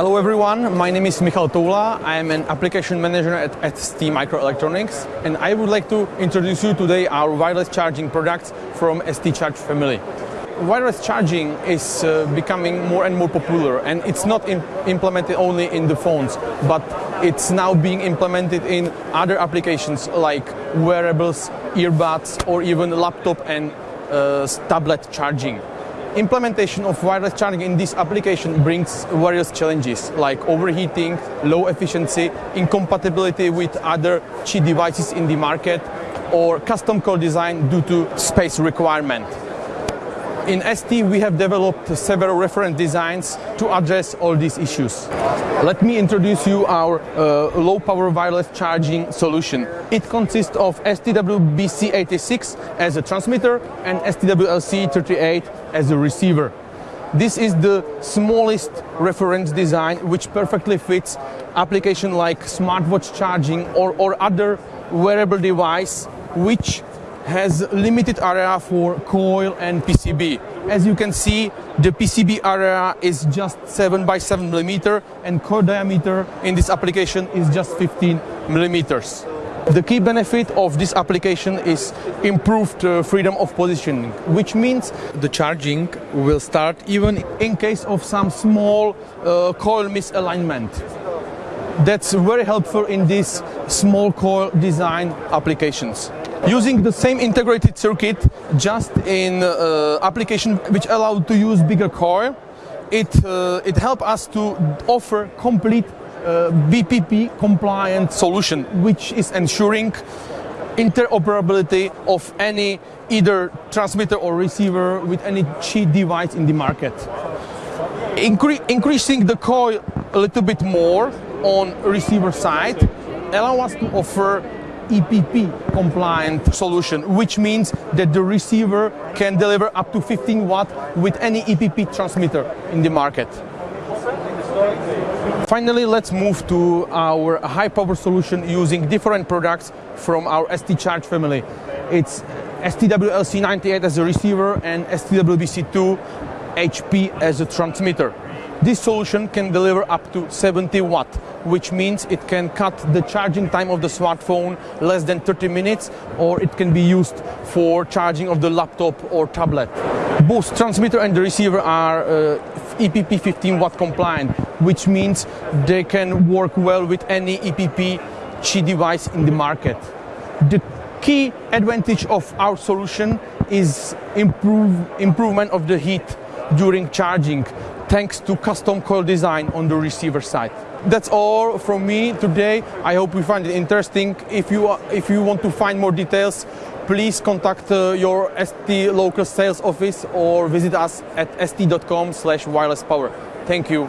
Hello everyone, my name is Michal Toula. I am an application manager at ST Microelectronics and I would like to introduce you today our wireless charging products from ST Charge family. Wireless charging is uh, becoming more and more popular and it's not implemented only in the phones but it's now being implemented in other applications like wearables, earbuds or even laptop and uh, tablet charging. Implementation of wireless charging in this application brings various challenges like overheating, low efficiency, incompatibility with other Qi devices in the market, or custom core design due to space requirement. In ST, we have developed several reference designs to address all these issues. Let me introduce you our uh, low-power wireless charging solution. It consists of STWBC86 as a transmitter and STWLC38 as a receiver. This is the smallest reference design which perfectly fits application like smartwatch charging or, or other wearable device which has limited area for coil and PCB. As you can see, the PCB area is just 7 by 7 millimeter and coil diameter in this application is just 15 millimeters. The key benefit of this application is improved uh, freedom of positioning, which means the charging will start even in case of some small uh, coil misalignment. That's very helpful in these small coil design applications. Using the same integrated circuit just in uh, application which allowed to use bigger coil, it, uh, it helps us to offer complete uh, BPP compliant solution which is ensuring interoperability of any either transmitter or receiver with any Qi device in the market. Incre increasing the coil a little bit more on receiver side allow us to offer EPP compliant solution, which means that the receiver can deliver up to 15 watt with any EPP transmitter in the market. Finally, let's move to our high power solution using different products from our ST Charge family. It's STWLC98 as a receiver and STWBC2 HP as a transmitter. This solution can deliver up to 70 watt, which means it can cut the charging time of the smartphone less than 30 minutes, or it can be used for charging of the laptop or tablet. Both transmitter and the receiver are uh, EPP 15 watt compliant, which means they can work well with any EPP Qi device in the market. The key advantage of our solution is improve, improvement of the heat during charging thanks to custom coil design on the receiver side. That's all from me today. I hope you find it interesting. If you, if you want to find more details, please contact uh, your ST local sales office or visit us at st.com slash wireless power. Thank you.